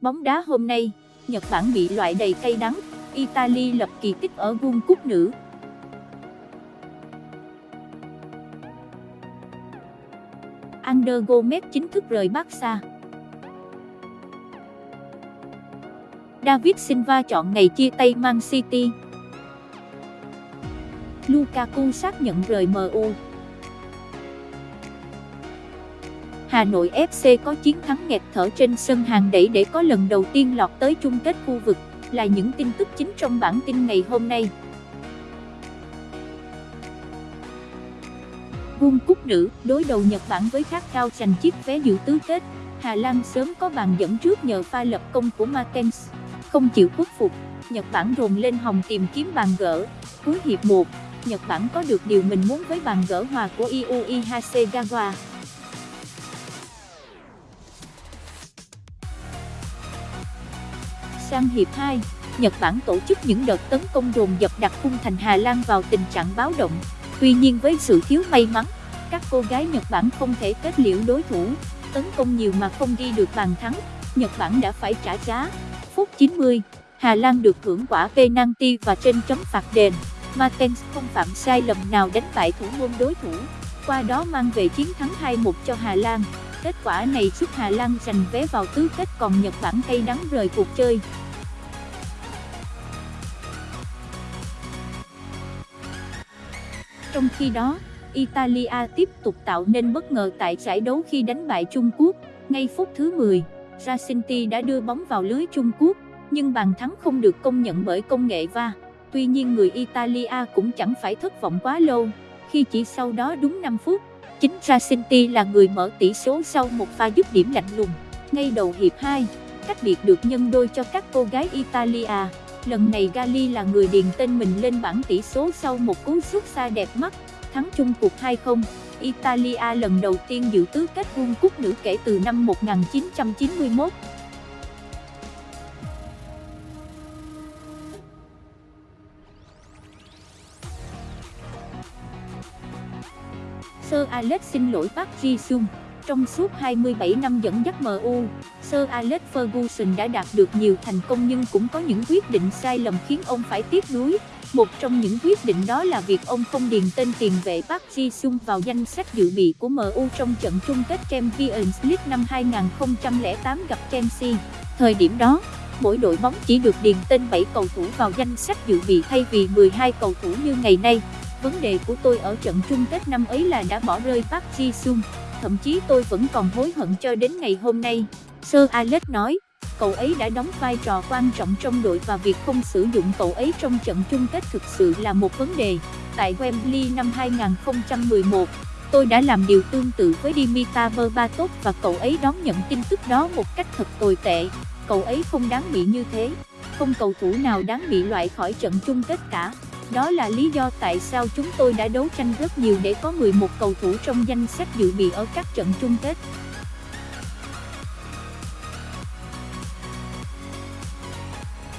Bóng đá hôm nay, Nhật Bản bị loại đầy cay đắng, Italy lập kỳ tích ở World Cup nữ. Ander Gomez chính thức rời Barca. David Silva chọn ngày chia tay Man City. Lukaku xác nhận rời MU. Hà Nội FC có chiến thắng nghẹt thở trên sân hàng đẩy để có lần đầu tiên lọt tới chung kết khu vực, là những tin tức chính trong bản tin ngày hôm nay. World Cup nữ, đối đầu Nhật Bản với khát cao giành chiếc vé dự tứ kết, Hà Lan sớm có bàn dẫn trước nhờ pha lập công của Martens. Không chịu khuất phục, Nhật Bản rồn lên hòng tìm kiếm bàn gỡ. Cuối hiệp 1, Nhật Bản có được điều mình muốn với bàn gỡ hòa của Iui Hasegawa. Sang hiệp 2, Nhật Bản tổ chức những đợt tấn công đồn dập đặt khung thành Hà Lan vào tình trạng báo động. Tuy nhiên với sự thiếu may mắn, các cô gái Nhật Bản không thể kết liễu đối thủ, tấn công nhiều mà không ghi được bàn thắng, Nhật Bản đã phải trả giá. Phút 90, Hà Lan được hưởng quả penalty và trên chấm phạt đền. Martens không phạm sai lầm nào đánh bại thủ môn đối thủ, qua đó mang về chiến thắng 2-1 cho Hà Lan. Kết quả này giúp Hà Lan giành vé vào tứ kết còn Nhật Bản cay đắng rời cuộc chơi. Trong khi đó, Italia tiếp tục tạo nên bất ngờ tại giải đấu khi đánh bại Trung Quốc. Ngay phút thứ 10, Jacinti đã đưa bóng vào lưới Trung Quốc, nhưng bàn thắng không được công nhận bởi công nghệ va. Tuy nhiên người Italia cũng chẳng phải thất vọng quá lâu, khi chỉ sau đó đúng 5 phút, chính Jacinti là người mở tỷ số sau một pha dứt điểm lạnh lùng. Ngay đầu hiệp 2, cách biệt được nhân đôi cho các cô gái Italia. Lần này Gali là người điền tên mình lên bảng tỷ số sau một cú sút xa đẹp mắt, thắng chung cuộc 2-0. Italia lần đầu tiên dự tứ kết World Cup nữ kể từ năm 1991. Sir Alex xin lỗi Park Ji-sung. Trong suốt 27 năm dẫn dắt MU, Sir Alex Ferguson đã đạt được nhiều thành công nhưng cũng có những quyết định sai lầm khiến ông phải tiếc nuối. Một trong những quyết định đó là việc ông không điền tên tiền vệ Park Ji-sung vào danh sách dự bị của MU trong trận chung kết Champions League năm 2008 gặp Chelsea. Thời điểm đó, mỗi đội bóng chỉ được điền tên 7 cầu thủ vào danh sách dự bị thay vì 12 cầu thủ như ngày nay. Vấn đề của tôi ở trận chung kết năm ấy là đã bỏ rơi Park Ji-sung thậm chí tôi vẫn còn hối hận cho đến ngày hôm nay. Sir Alex nói, cậu ấy đã đóng vai trò quan trọng trong đội và việc không sử dụng cậu ấy trong trận chung kết thực sự là một vấn đề. Tại Wembley năm 2011, tôi đã làm điều tương tự với Dimitar Berbatov và cậu ấy đón nhận tin tức đó một cách thật tồi tệ. Cậu ấy không đáng bị như thế. Không cầu thủ nào đáng bị loại khỏi trận chung kết cả. Đó là lý do tại sao chúng tôi đã đấu tranh rất nhiều để có 11 cầu thủ trong danh sách dự bị ở các trận chung kết.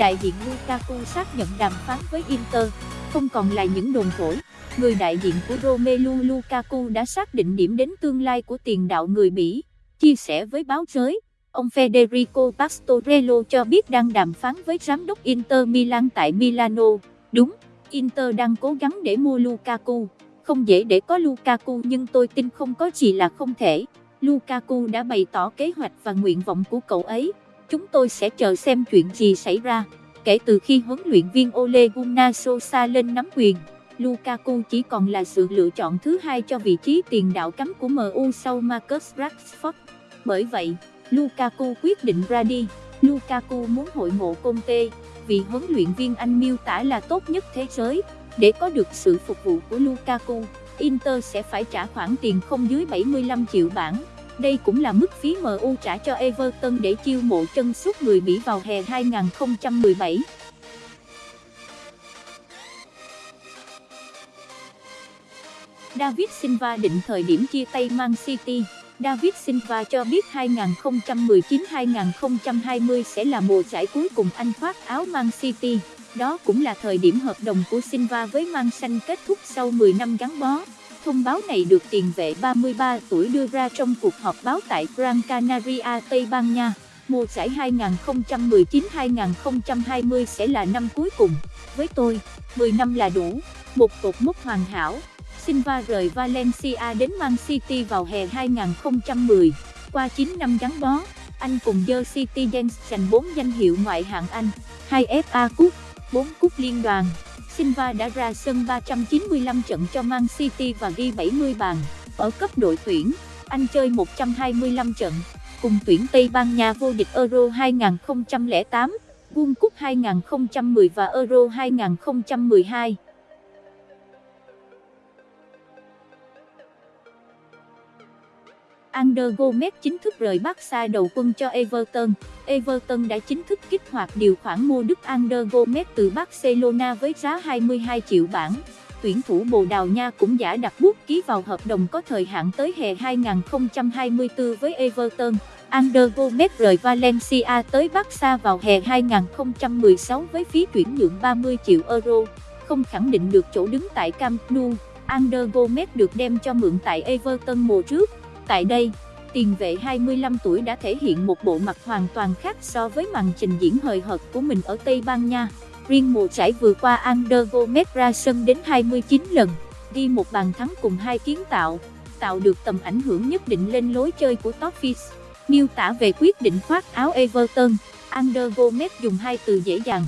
Đại diện Lukaku xác nhận đàm phán với Inter, không còn là những đồn thổi. Người đại diện của Romelu Lukaku đã xác định điểm đến tương lai của tiền đạo người Bỉ. Chia sẻ với báo giới, ông Federico Pastorello cho biết đang đàm phán với giám đốc Inter Milan tại Milano. Đúng, Inter đang cố gắng để mua Lukaku. Không dễ để có Lukaku nhưng tôi tin không có gì là không thể. Lukaku đã bày tỏ kế hoạch và nguyện vọng của cậu ấy. Chúng tôi sẽ chờ xem chuyện gì xảy ra. Kể từ khi huấn luyện viên Ole Gunnar Solskjaer lên nắm quyền, Lukaku chỉ còn là sự lựa chọn thứ hai cho vị trí tiền đạo cắm của MU sau Marcus Rashford. Bởi vậy, Lukaku quyết định ra đi. Lukaku muốn hội ngộ Conte, vị huấn luyện viên Anh miêu tả là tốt nhất thế giới. Để có được sự phục vụ của Lukaku, Inter sẽ phải trả khoản tiền không dưới 75 triệu bảng. Đây cũng là mức phí MU trả cho Everton để chiêu mộ chân sút người Bỉ vào hè 2017. David Silva định thời điểm chia tay Man City. David Silva cho biết 2019-2020 sẽ là mùa giải cuối cùng anh khoác áo Man City. Đó cũng là thời điểm hợp đồng của Silva với Man Xanh kết thúc sau 10 năm gắn bó. Thông báo này được tiền vệ 33 tuổi đưa ra trong cuộc họp báo tại Gran Canaria, Tây Ban Nha. Mùa giải 2019-2020 sẽ là năm cuối cùng. Với tôi, 10 năm là đủ, một cột mốc hoàn hảo. Silva rời Valencia đến Man City vào hè 2010. Qua 9 năm gắn bó, anh cùng The Citizens giành 4 danh hiệu ngoại hạng Anh, 2 FA Cup, 4 cúp liên đoàn. Silva đã ra sân 395 trận cho Man City và ghi 70 bàn. Ở cấp đội tuyển, anh chơi 125 trận, cùng tuyển Tây Ban Nha vô địch Euro 2008, World Cup 2010 và Euro 2012. Ander Gomez chính thức rời Barca đầu quân cho Everton. Everton đã chính thức kích hoạt điều khoản mua Đức Ander Gomez từ Barcelona với giá 22 triệu bảng. Tuyển thủ Bồ Đào Nha cũng giả đặt bút ký vào hợp đồng có thời hạn tới hè 2024 với Everton. Ander Gomez rời Valencia tới Barca vào hè 2016 với phí chuyển nhượng 30 triệu euro. Không khẳng định được chỗ đứng tại Camp Nou, Ander Gomez được đem cho mượn tại Everton mùa trước. Tại đây, tiền vệ 25 tuổi đã thể hiện một bộ mặt hoàn toàn khác so với màn trình diễn hời hợt của mình ở Tây Ban Nha. Riêng mùa giải vừa qua Ander Gomez ra sân đến 29 lần, ghi một bàn thắng cùng hai kiến tạo, tạo được tầm ảnh hưởng nhất định lên lối chơi của Toffees. Miêu tả về quyết định khoác áo Everton, Ander Gomez dùng hai từ dễ dàng.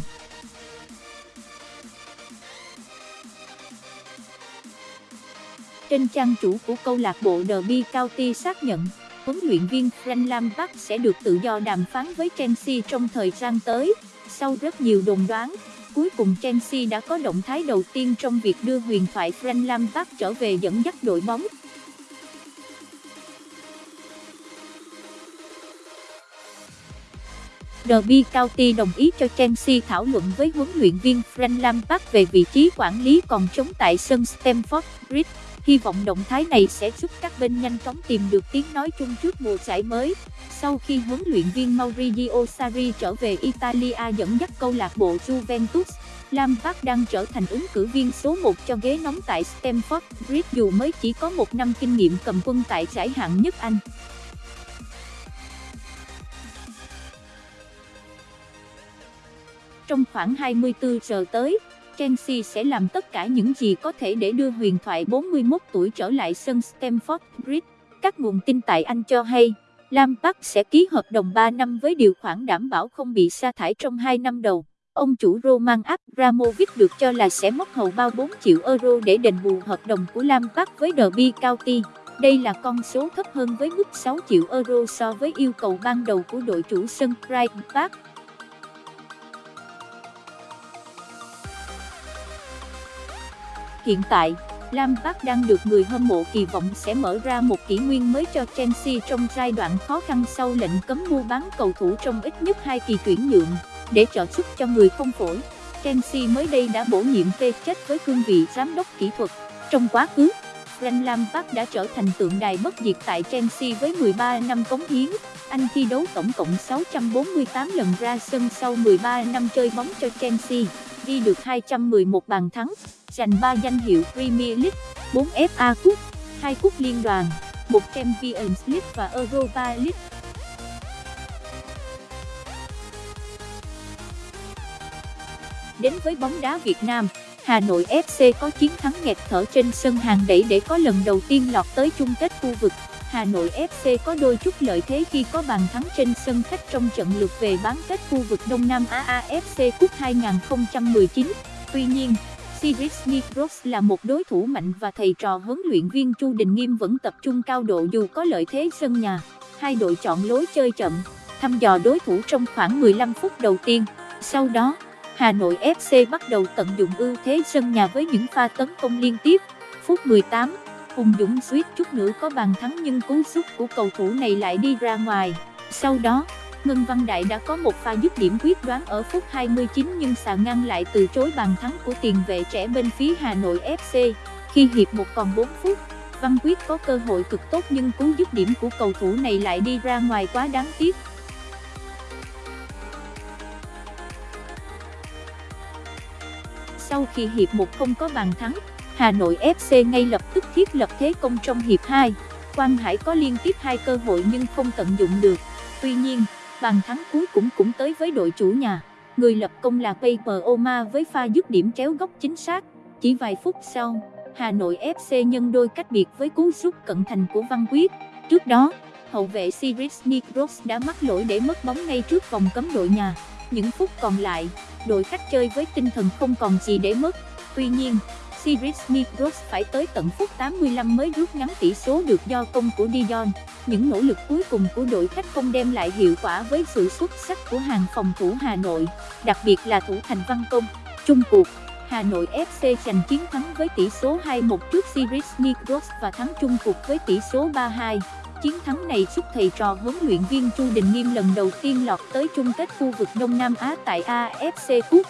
Trên trang chủ của câu lạc bộ Derby County xác nhận, huấn luyện viên Frank Lampard sẽ được tự do đàm phán với Chelsea trong thời gian tới. Sau rất nhiều đồn đoán, cuối cùng Chelsea đã có động thái đầu tiên trong việc đưa huyền thoại Frank Lampard trở về dẫn dắt đội bóng. Derby County đồng ý cho Chelsea thảo luận với huấn luyện viên Frank Lampard về vị trí quản lý còn trống tại sân Stamford Bridge. Hy vọng động thái này sẽ giúp các bên nhanh chóng tìm được tiếng nói chung trước mùa giải mới. Sau khi huấn luyện viên Maurizio Sarri trở về Italia dẫn dắt câu lạc bộ Juventus, Lampard đang trở thành ứng cử viên số 1 cho ghế nóng tại Stamford Bridge dù mới chỉ có một năm kinh nghiệm cầm quân tại giải hạng nhất Anh. Trong khoảng 24 giờ tới, Chelsea sẽ làm tất cả những gì có thể để đưa huyền thoại 41 tuổi trở lại sân Stamford Bridge. Các nguồn tin tại Anh cho hay, Lampard sẽ ký hợp đồng 3 năm với điều khoản đảm bảo không bị sa thải trong 2 năm đầu. Ông chủ Roman Abramovich được cho là sẽ mất hầu bao 4 triệu euro để đền bù hợp đồng của Lampard với Derby County. Đây là con số thấp hơn với mức 6 triệu euro so với yêu cầu ban đầu của đội chủ sân Pride Park. Hiện tại, Lam Park đang được người hâm mộ kỳ vọng sẽ mở ra một kỷ nguyên mới cho Chelsea trong giai đoạn khó khăn sau lệnh cấm mua bán cầu thủ trong ít nhất hai kỳ tuyển nhượng, để trợ giúp cho người không phổi. Chelsea mới đây đã bổ nhiệm phê chết với cương vị giám đốc kỹ thuật. Trong quá khứ, Frank Lampard đã trở thành tượng đài bất diệt tại Chelsea với 13 năm cống hiến. Anh thi đấu tổng cộng 648 lần ra sân sau 13 năm chơi bóng cho Chelsea, ghi được 211 bàn thắng, giành 3 danh hiệu Premier League, 4 FA Cup, 2 cúp liên đoàn, 1 Champions League và Europa League. Đến với bóng đá Việt Nam, Hà Nội FC có chiến thắng nghẹt thở trên sân hàng đẩy để có lần đầu tiên lọt tới chung kết khu vực. Hà Nội FC có đôi chút lợi thế khi có bàn thắng trên sân khách trong trận lượt về bán kết khu vực Đông Nam Á AFC Cup 2019. Tuy nhiên, Sirius Nikros là một đối thủ mạnh và thầy trò huấn luyện viên Chu Đình Nghiêm vẫn tập trung cao độ dù có lợi thế sân nhà. Hai đội chọn lối chơi chậm, thăm dò đối thủ trong khoảng 15 phút đầu tiên. Sau đó, Hà Nội FC bắt đầu tận dụng ưu thế sân nhà với những pha tấn công liên tiếp. Phút 18, Hùng Dũng suýt chút nữa có bàn thắng nhưng cú sút của cầu thủ này lại đi ra ngoài. Sau đó, Ngân Văn Đại đã có một pha dứt điểm quyết đoán ở phút 29 nhưng xà ngăn lại từ chối bàn thắng của tiền vệ trẻ bên phía Hà Nội FC. Khi hiệp một còn 4 phút, Văn Quyết có cơ hội cực tốt nhưng cú dứt điểm của cầu thủ này lại đi ra ngoài quá đáng tiếc. Sau khi hiệp một không có bàn thắng, Hà Nội FC ngay lập tức thiết lập thế công trong hiệp 2. Quang Hải có liên tiếp hai cơ hội nhưng không tận dụng được. Tuy nhiên, bàn thắng cuối cũng cũng tới với đội chủ nhà. Người lập công là Paper Oma với pha dứt điểm chéo góc chính xác. Chỉ vài phút sau, Hà Nội FC nhân đôi cách biệt với cú sút cận thành của Văn Quyết. Trước đó, hậu vệ Sirius Nikros đã mắc lỗi để mất bóng ngay trước vòng cấm đội nhà. Những phút còn lại, đội khách chơi với tinh thần không còn gì để mất. Tuy nhiên, Siris Migros phải tới tận phút 85 mới rút ngắn tỷ số được do công của Dion. Những nỗ lực cuối cùng của đội khách không đem lại hiệu quả với sự xuất sắc của hàng phòng thủ Hà Nội, đặc biệt là thủ thành Văn Công. Chung cuộc, Hà Nội FC giành chiến thắng với tỷ số 2-1 trước Siris Migros và thắng chung cuộc với tỷ số 3-2. Chiến thắng này giúp thầy trò huấn luyện viên Chu Đình Nghiêm lần đầu tiên lọt tới chung kết khu vực Đông Nam Á tại AFC Cup.